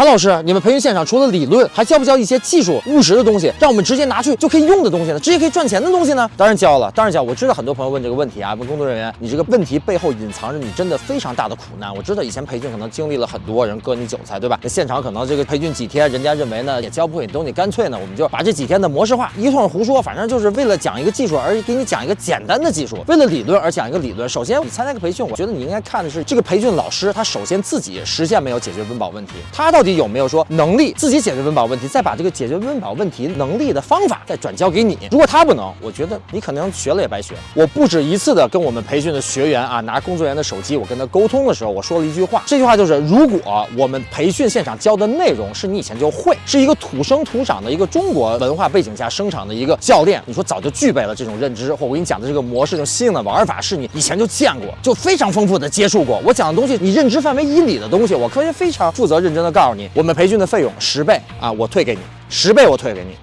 韩老师，你们培训现场除了理论，还教不教一些技术、务实的东西，让我们直接拿去就可以用的东西呢？直接可以赚钱的东西呢？当然教了，当然教。我知道很多朋友问这个问题啊，问工作人员，你这个问题背后隐藏着你真的非常大的苦难。我知道以前培训可能经历了很多人割你韭菜，对吧？那现场可能这个培训几天，人家认为呢也教不会你东西，干脆呢我们就把这几天的模式化，一通胡说，反正就是为了讲一个技术而给你讲一个简单的技术，为了理论而讲一个理论。首先你参加个培训，我觉得你应该看的是这个培训老师他首先自己实现没有解决温饱问题，他到底有没有说能力自己解决温饱问题，再把这个解决温饱问题能力的方法再转交给你。如果他不能，我觉得你可能学了也白学。我不止一次的跟我们培训的学员啊，拿工作人员的手机，我跟他沟通的时候，我说了一句话，这句话就是：如果我们培训现场教的内容是你以前就会，是一个土生土长的一个中国文化背景下生长的一个教练，你说早就具备了这种认知，或我给你讲的这个模式、这种新颖的玩法，是你以前就见过，就非常丰富的接触过。我讲的东西，你认知范围以里的东西，我可以非常负责认真的告诉你我们培训的费用十倍啊，我退给你，十倍我退给你。